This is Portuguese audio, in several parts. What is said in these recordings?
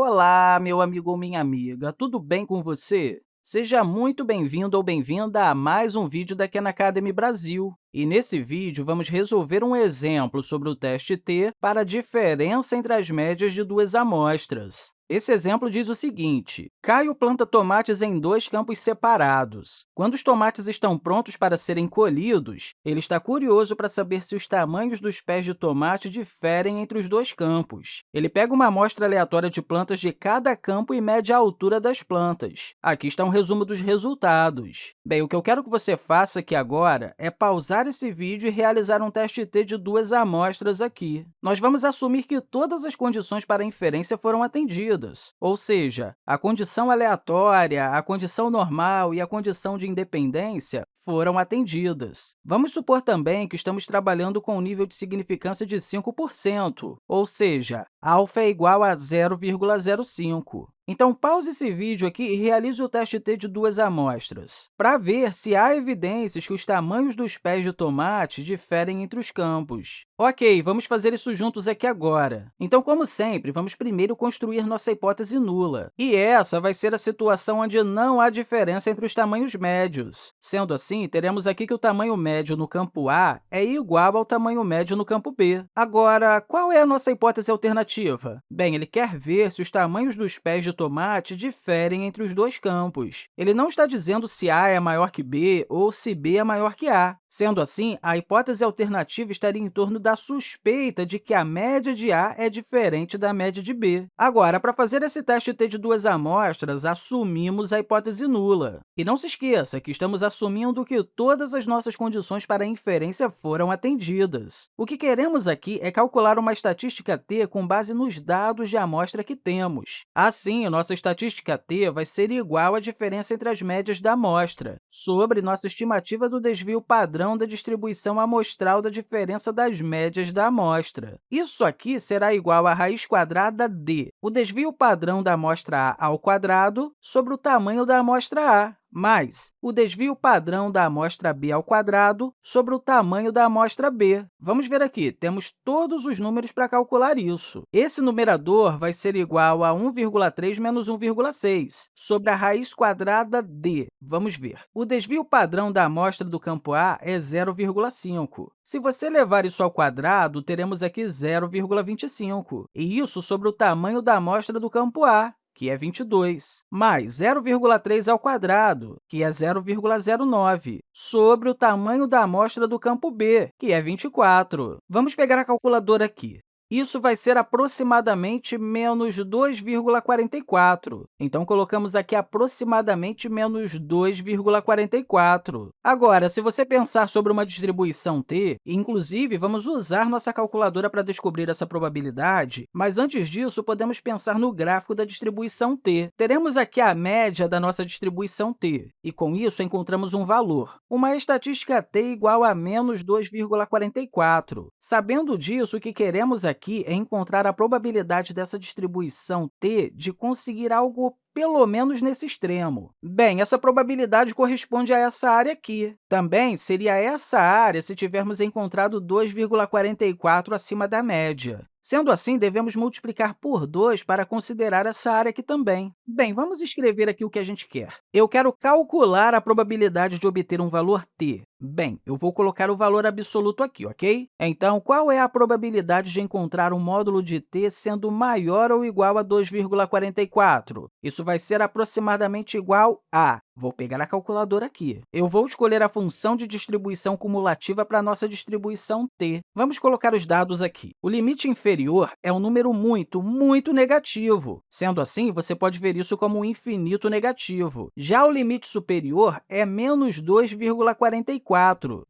Olá, meu amigo ou minha amiga, tudo bem com você? Seja muito bem-vindo ou bem-vinda a mais um vídeo da Khan Academy Brasil. E nesse vídeo, vamos resolver um exemplo sobre o teste T para a diferença entre as médias de duas amostras. Esse exemplo diz o seguinte, Caio planta tomates em dois campos separados. Quando os tomates estão prontos para serem colhidos, ele está curioso para saber se os tamanhos dos pés de tomate diferem entre os dois campos. Ele pega uma amostra aleatória de plantas de cada campo e mede a altura das plantas. Aqui está um resumo dos resultados. Bem, o que eu quero que você faça aqui agora é pausar esse vídeo e realizar um teste T de duas amostras aqui. Nós vamos assumir que todas as condições para inferência foram atendidas ou seja, a condição aleatória, a condição normal e a condição de independência foram atendidas. Vamos supor também que estamos trabalhando com um nível de significância de 5%, ou seja, alfa é igual a 0,05. Então, pause esse vídeo aqui e realize o teste T de duas amostras, para ver se há evidências que os tamanhos dos pés de tomate diferem entre os campos. Ok, vamos fazer isso juntos aqui agora. Então, como sempre, vamos primeiro construir nossa hipótese nula. E essa vai ser a situação onde não há diferença entre os tamanhos médios. Sendo assim, teremos aqui que o tamanho médio no campo A é igual ao tamanho médio no campo B. Agora, qual é a nossa hipótese alternativa? Bem, ele quer ver se os tamanhos dos pés de tomate diferem entre os dois campos. Ele não está dizendo se A é maior que B ou se B é maior que A. Sendo assim, a hipótese alternativa estaria em torno da suspeita de que a média de A é diferente da média de B. Agora, para fazer esse teste T de duas amostras, assumimos a hipótese nula. E não se esqueça que estamos assumindo que todas as nossas condições para a inferência foram atendidas. O que queremos aqui é calcular uma estatística t com base nos dados de amostra que temos. Assim, nossa estatística t vai ser igual à diferença entre as médias da amostra, sobre nossa estimativa do desvio padrão da distribuição amostral da diferença das médias da amostra. Isso aqui será igual à raiz quadrada d, o desvio padrão da amostra A ao quadrado sobre o tamanho da amostra A mais o desvio padrão da amostra b ao quadrado sobre o tamanho da amostra b. Vamos ver aqui, temos todos os números para calcular isso. Esse numerador vai ser igual a 1,3 menos 1,6 sobre a raiz quadrada d. Vamos ver. O desvio padrão da amostra do campo A é 0,5. Se você levar isso ao quadrado, teremos aqui 0,25, e isso sobre o tamanho da amostra do campo A que é 22, mais 0,3 ao quadrado, que é 0,09, sobre o tamanho da amostra do campo B, que é 24. Vamos pegar a calculadora aqui. Isso vai ser aproximadamente menos 2,44. Então, colocamos aqui aproximadamente menos 2,44. Agora, se você pensar sobre uma distribuição t, inclusive, vamos usar nossa calculadora para descobrir essa probabilidade, mas antes disso, podemos pensar no gráfico da distribuição t. Teremos aqui a média da nossa distribuição t, e com isso encontramos um valor. Uma estatística t igual a menos 2,44. Sabendo disso, o que queremos aqui aqui é encontrar a probabilidade dessa distribuição t de conseguir algo pelo menos nesse extremo. Bem, essa probabilidade corresponde a essa área aqui. Também seria essa área se tivermos encontrado 2,44 acima da média. Sendo assim, devemos multiplicar por 2 para considerar essa área aqui também. Bem, vamos escrever aqui o que a gente quer. Eu quero calcular a probabilidade de obter um valor t. Bem, eu vou colocar o valor absoluto aqui, ok? Então, qual é a probabilidade de encontrar um módulo de t sendo maior ou igual a 2,44? Isso vai ser aproximadamente igual a Vou pegar a calculadora aqui. Eu vou escolher a função de distribuição cumulativa para a nossa distribuição t. Vamos colocar os dados aqui. O limite inferior é um número muito, muito negativo. Sendo assim, você pode ver isso como um infinito negativo. Já o limite superior é menos 2,44.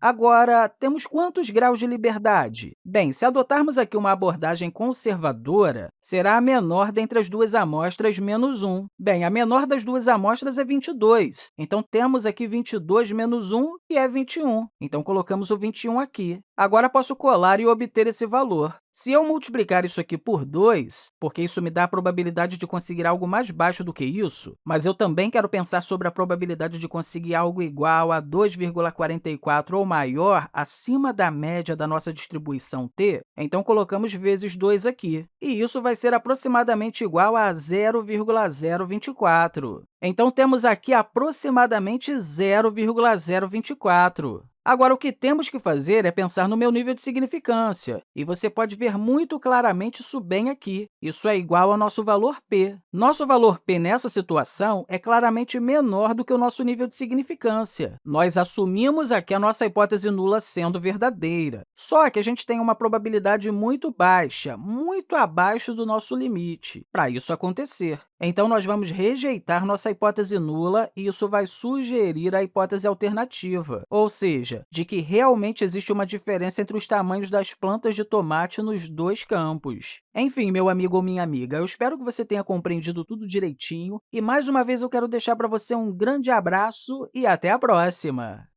Agora, temos quantos graus de liberdade? Bem, se adotarmos aqui uma abordagem conservadora, será a menor dentre as duas amostras menos 1. Bem, a menor das duas amostras é 22. Então, temos aqui 22 menos 1, que é 21. Então, colocamos o 21 aqui. Agora, posso colar e obter esse valor. Se eu multiplicar isso aqui por 2, porque isso me dá a probabilidade de conseguir algo mais baixo do que isso, mas eu também quero pensar sobre a probabilidade de conseguir algo igual a 2,44 ou maior acima da média da nossa distribuição t, então colocamos vezes 2 aqui, e isso vai ser aproximadamente igual a 0,024. Então, temos aqui aproximadamente 0,024. Agora, o que temos que fazer é pensar no meu nível de significância, e você pode ver muito claramente isso bem aqui. Isso é igual ao nosso valor p. Nosso valor p nessa situação é claramente menor do que o nosso nível de significância. Nós assumimos aqui a nossa hipótese nula sendo verdadeira, só que a gente tem uma probabilidade muito baixa, muito abaixo do nosso limite, para isso acontecer. Então, nós vamos rejeitar nossa hipótese nula e isso vai sugerir a hipótese alternativa, ou seja, de que realmente existe uma diferença entre os tamanhos das plantas de tomate nos dois campos. Enfim, meu amigo ou minha amiga, eu espero que você tenha compreendido tudo direitinho e, mais uma vez, eu quero deixar para você um grande abraço e até a próxima!